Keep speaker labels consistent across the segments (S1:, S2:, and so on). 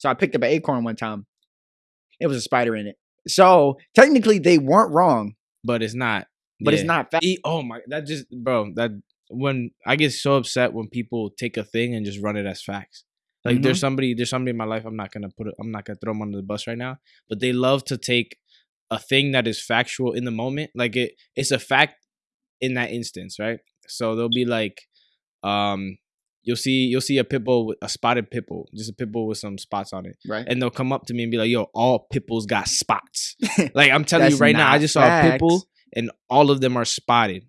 S1: So I picked up an acorn one time. It was a spider in it. So technically they weren't wrong,
S2: but it's not.
S1: but it's not fact.
S2: E- oh my, that just bro. That when I get so upset when people take a thing and just run it as facts. Like there's somebody, there's somebody in my life. I'm not gonna put it. I'm not gonna throw them under the bus right now. But they love to take a thing that is factual in the moment. Like it, it's a fact in that instance, right? So they'll be like, um, you'll see, you'll see a pit bull, with, a spotted pit bull, just a pit bull with some spots on it,
S1: Right.
S2: and they'll come up to me and be like, "Yo, all pit bulls got spots." Like I'm telling you right now, I just saw a pit bull and all of them are spotted,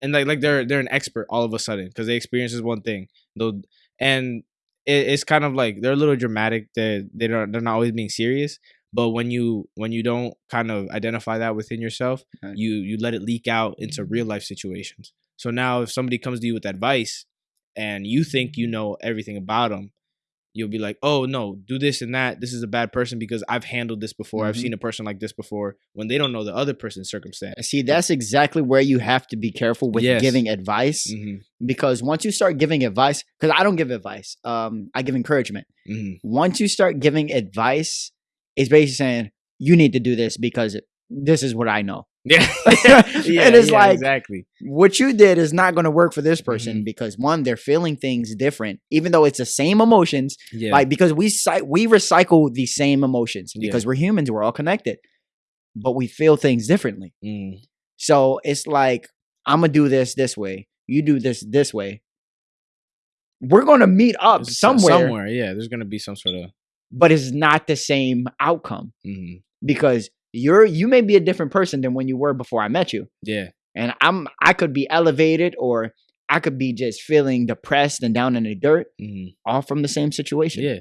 S2: and like like they're they're an expert all of a sudden because they experience this one thing. They'll and it, it's kind of like they're a little dramatic. They they don't they're not always being serious. But when you when you don't kind of identify that within yourself,
S1: Right.
S2: you you let it leak out into real life situations. So now if somebody comes to you with advice and you think you know everything about them, you'll be like, "Oh no, do this and that. This is a bad person because I've handled this before. I've
S1: Mhm.
S2: seen a person like this before." When they don't know the other person's circumstance.
S1: See, that's exactly where you have to be careful with
S2: Yes.
S1: giving advice
S2: hmm
S1: because once you start giving advice, because I don't give advice, um, I give encouragement.
S2: hmm
S1: Once you start giving advice, it's basically saying you need to do this because this is what I know.
S2: Yeah,
S1: And it's like-
S2: exactly.
S1: What you did is not going to work for this person
S2: Mm-hmm.
S1: because one, they're feeling things different, even though it's the same emotions.
S2: Yeah,
S1: Like because we we recycle the same emotions
S2: Yeah.
S1: because we're humans, we're all connected, but we feel things differently.
S2: Mm.
S1: So it's like I'm gonna do this this way. You do this this way. We're gonna meet up
S2: There's
S1: somewhere,
S2: Somewhere, yeah. There's gonna be some sort of.
S1: but it's not the same outcome
S2: mhm.
S1: because you're you may be a different person than when you were before I met you,
S2: Yeah,
S1: and I'm I could be elevated or I could be just feeling depressed and down in the dirt,
S2: hmm
S1: all from the same situation.
S2: yeah.